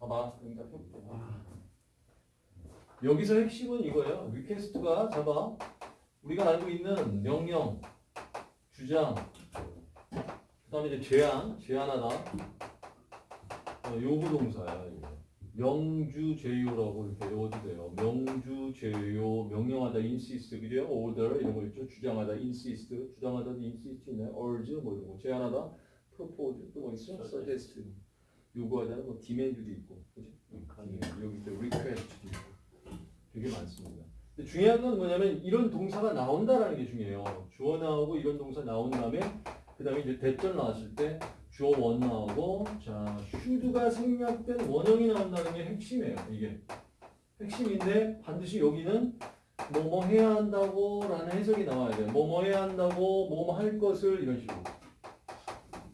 봐봐. 펴볼게. 아. 여기서 핵심은 이거예요. request가 잡아. 우리가 알고 있는 명령, 주장, 그 다음에 이제 제한, 제한하다. 어, 요구 동사야. 명주 제요라고 이렇게 외워도 돼요. 명주 제요, 명령하다 insist, 그죠? order 이런 거 있죠. 주장하다 insist, 주장하다 insist 있네. urge 뭐 이런 거. 제한하다 propose 또 뭐 있어? suggest. 요구하다 뭐 demand도 있고, 그죠? 여기 또 request도 있고. 되게 많습니다. 근데 중요한 건 뭐냐면 이런 동사가 나온다라는 게 중요해요. 주어 나오고 이런 동사 나온 다음에 그 다음에 이제 대절 나왔을 때 주어 원 나오고 자 should가 생략된 원형이 나온다는 게 핵심이에요. 이게 핵심인데 반드시 여기는 뭐뭐 해야 한다고 라는 해석이 나와야 돼요. 뭐뭐 해야 한다고 뭐뭐 할 것을 이런 식으로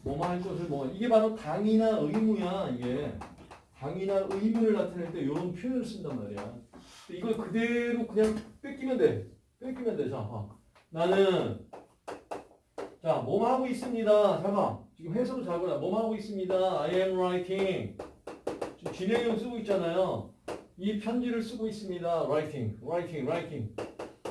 뭐뭐 할 것을 뭐 이게 바로 당이나 의무야 이게 당이나 의무를 나타낼 때 이런 표현을 쓴단 말이야. 이걸 그대로 그냥 뺏기면 돼. 뺏기면 돼. 자, 봐. 나는 자, 뭐뭐 하고 있습니다. 잠깐. 지금 해석을 잘 보라. 뭐뭐 하고 있습니다. I am writing. 지금 진행형 쓰고 있잖아요. 이 편지를 쓰고 있습니다. writing, writing, writing.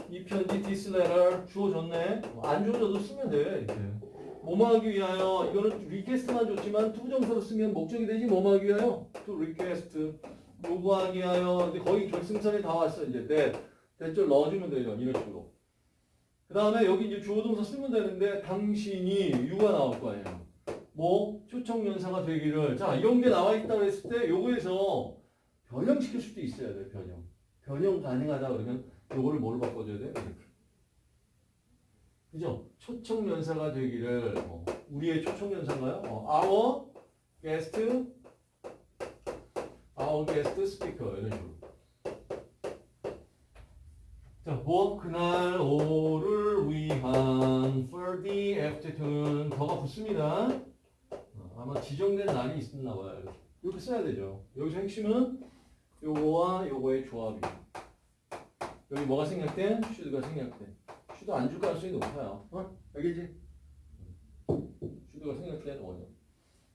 이 편지 this letter 주어졌네. 안 주어져도 쓰면 돼. 이렇게. 뭐뭐 하기 위하여. 이거는 request만 줬지만 투부정사로 쓰면 목적이 되지 뭐뭐 하기 위하여. to request 요구하기 위하여. 근데 거의 결승선에 다 왔어 이제 that that절 넣어주면 되죠 이런 식으로. 그 다음에 여기 이제 주어동사 쓰면 되는데 당신이 you가 나올 거 아니에요. 뭐? 초청연사가 되기를. 자 이런 게 나와 있다 그랬을 때 요거에서 변형시킬 수도 있어야 돼 변형. 변형 가능하다 그러면 요거를 뭘로 바꿔줘야 돼 이렇게 그죠 초청연사가 되기를 어, 우리의 초청연사인가요 어, our guest our guest speaker 이런 식으로 자, 뭐 그날 오를 위한 the afternoon 더가 붙습니다. 어, 아마 지정된 날이 있었나 봐요. 이렇게. 써야 되죠. 여기서 핵심은 요거와 요거의 조합이. 여기 뭐가 생략된? should가 생략된. Should 안줄 가능성이 높아요. 어? 알겠지? should가 생략된 원형.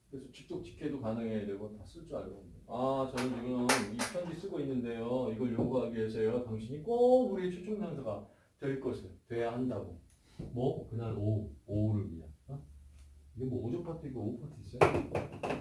그래서 직접 직해도 가능해야 되고 다 쓸 줄 알고. 아, 저는 지금 이 편지 쓰고 있는데요. 이걸 요구하기 위해서요. 당신이 꼭 우리의 초청장사가 될 것을 돼야 한다고. 뭐? 그날 오후, 오후를 위한. 어? 이게 뭐 오조 파트 있고 오후 파트 있어요?